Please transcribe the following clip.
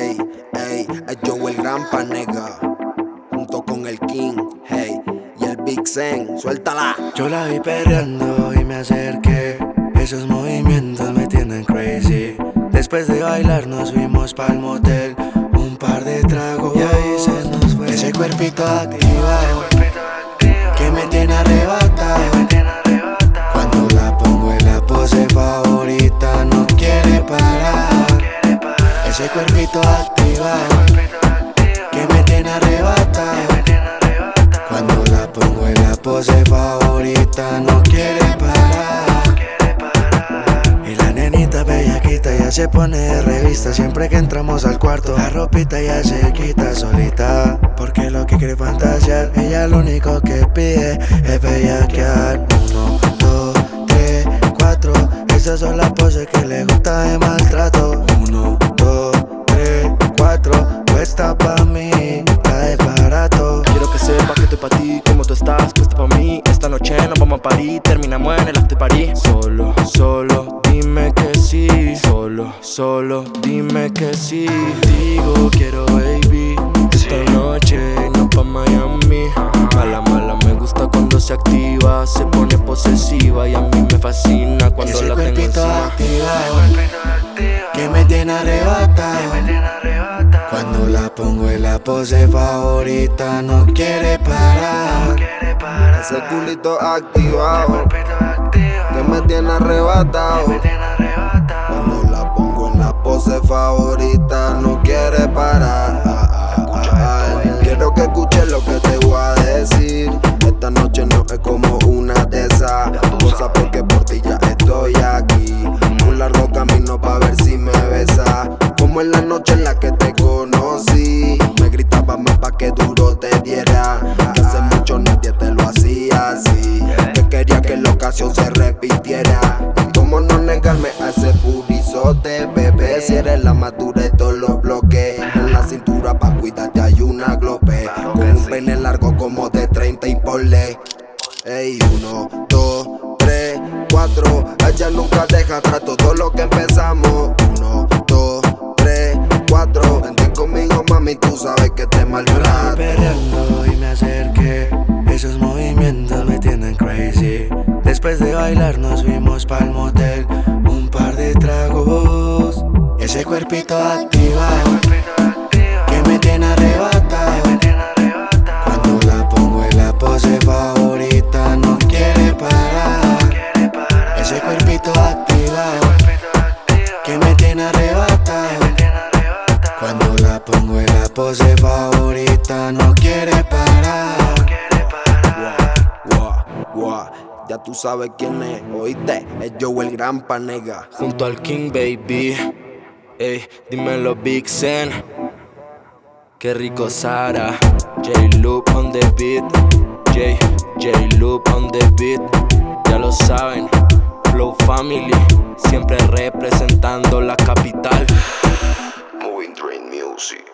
Ey, ey, es Joe el gran panega. Junto con el King, hey, y el Big Zen, suéltala. Yo la vi perreando y me acerqué. Esos movimientos me tienen crazy. Después de bailar nos fuimos pa'l motel. Un par de tragos y ahí se nos fue. Ese cuerpito activado que me tiene arrebatado. Pose favorita no quiere parar. Y la nenita bellaquita ya se pone de revista. Siempre que entramos al cuarto La ropita ya se quita solita. Porque lo que quiere fantasear Ella lo único que pide es bellaquear. Uno, dos, tres, cuatro. Esas son las poses que le gusta de maltrato estás puesta pa' mí Esta noche nos vamos a París, terminamos en el after party Solo, solo, dime que sí. Solo, solo, dime que sí. Digo, quiero baby Esta noche nos pa' Miami. Mala, mala, me gusta cuando se activa Se pone posesiva y a mí me fascina cuando Ese la tengo encima. activado pose favorita No quiere parar. Ese culito activado. Que me tiene arrebatado. Cuando la pongo en la pose favorita ocasión se repitiera. Cómo no negarme a ese purizote, bebé. Si eres la madura de todos los bloques. En la cintura pa' cuidarte hay una glope. Con un pene largo como de 30 y por ley. Ey, uno, dos, tres, cuatro. Ella nunca deja atrás todo lo que empezamos. Uno, bailar nos fuimos pa'l motel. Un par de tragos Ese cuerpito activado tú sabes quién es, oíste, es Joe el gran panega. Junto al King Baby Ey, dímelo Big Zen Qué rico Sara J Loop on the beat J, J Loop on the beat Ya lo saben Flow Family Siempre representando la capital Moving Train Music.